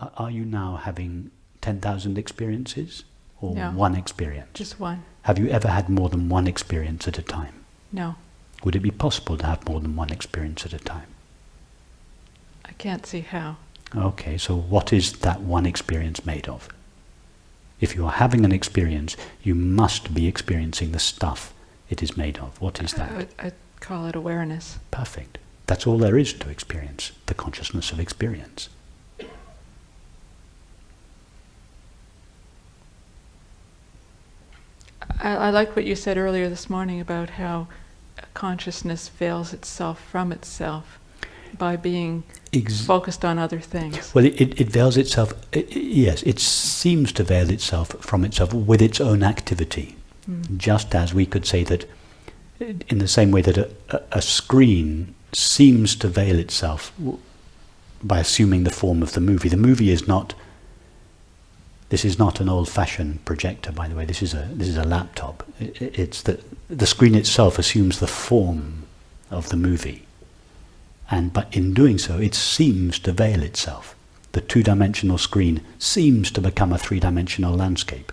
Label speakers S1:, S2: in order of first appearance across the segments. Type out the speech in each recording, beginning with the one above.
S1: Are- you now having 10,000 experiences or
S2: No.
S1: one experience?
S2: Just one.
S1: Have you ever had more than one experience at a time?
S2: No.
S1: Would it be possible to have more than one experience at a time?
S2: I can't see how.
S1: Okay, so what is that one experience made of? If you are having an experience, you must be experiencing the stuff it is made of. What is that?
S2: would- I'd call it awareness.
S1: Perfect. That's all there is to experience, the consciousness of experience.
S2: I, I like what you said earlier this morning about how consciousness veils itself from itself by being
S1: Ex-
S2: focused on other things.
S1: well, it, it, it veils itself, i i- yes, it seems to veil itself from itself with its own activity.
S2: Mm.
S1: Just as we could say that, in the same way that a, a, a screen seems to veil itself by assuming the form of the movie. The movie is not. This is not an old-fashioned projector, by the way. This is a this is a laptop. I- i- It's the the screen itself assumes the form of the movie, and but in doing so, it seems to veil itself. The two-dimensional screen seems to become a three-dimensional landscape.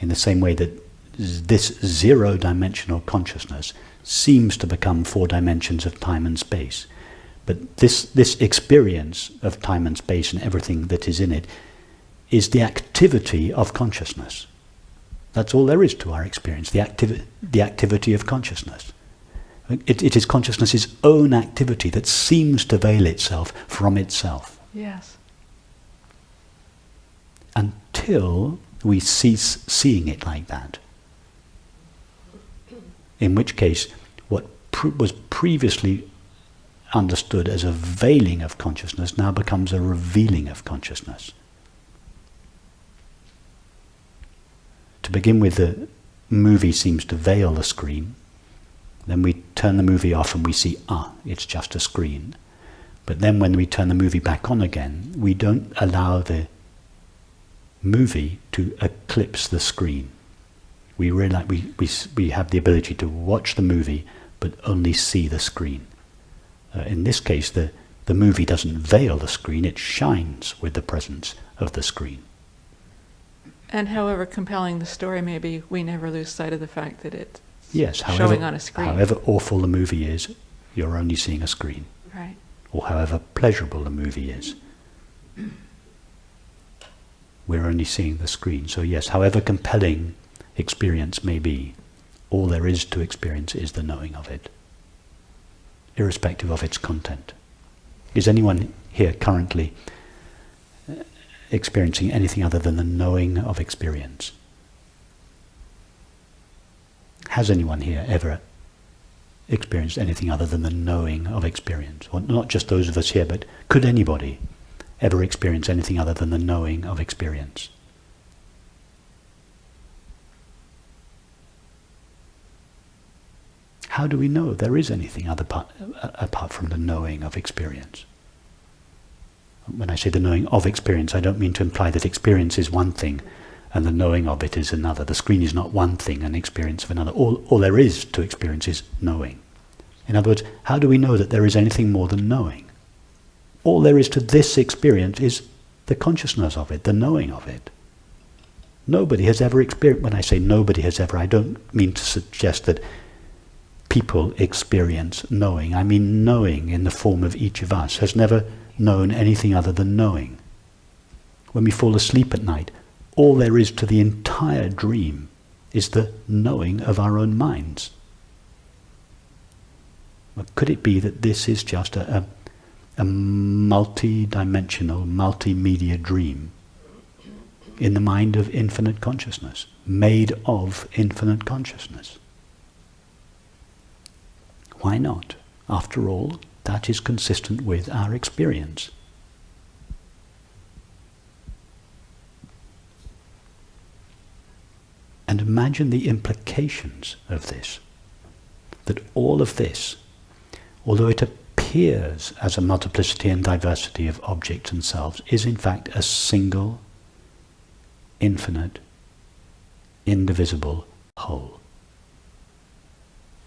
S1: In the same way that this zero-dimensional consciousness seems to become four dimensions of time and space. But this, this experience of time and space and everything that is in it is the activity of consciousness. That's all there is to our experience, the, activi- the activity of consciousness. It, it is consciousness's own activity that seems to veil itself from itself
S2: Yes.
S1: until we cease seeing it like that. In which case, what pr- was previously understood as a veiling of consciousness now becomes a revealing of consciousness. To begin with, the movie seems to veil the screen. Then we turn the movie off and we see, ah, it's just a screen. But then when we turn the movie back on again, we don't allow the movie to eclipse the screen. We realize we, we, we have the ability to watch the movie but only see the screen. Uh, in this case, the, the movie doesn't veil the screen, it shines with the presence of the screen.
S2: And however compelling the story may be, we never lose sight of the fact that it's
S1: Yes,
S2: Showing on a screen.
S1: however awful the movie is, you're only seeing a screen.
S2: Right.
S1: Or however pleasurable the movie is, we're only seeing the screen. So yes, however compelling experience may be, all there is to experience is the knowing of it, irrespective of its content. Is anyone here currently experiencing anything other than the knowing of experience? Has anyone here ever experienced anything other than the knowing of experience? Or not just those of us here, but could anybody ever experience anything other than the knowing of experience? How do we know there is anything other uh, apart from the knowing of experience? When I say the knowing of experience, I don't mean to imply that experience is one thing and the knowing of it is another. The screen is not one thing and experience of another. All, all there is to experience is knowing. In other words, how do we know that there is anything more than knowing? All there is to this experience is the consciousness of it, the knowing of it. Nobody has ever experienced, when I say nobody has ever, I don't mean to suggest that people experience knowing. I mean knowing in the form of each of us has never known anything other than knowing. When we fall asleep at night, all there is to the entire dream is the knowing of our own minds. Well, could it be that this is just a, a, a multi-dimensional, multimedia dream in the mind of infinite consciousness, made of infinite consciousness? Why not? After all, that is consistent with our experience. And imagine the implications of this. That all of this, although it appears as a multiplicity and diversity of objects and selves, is in fact a single, infinite, indivisible whole.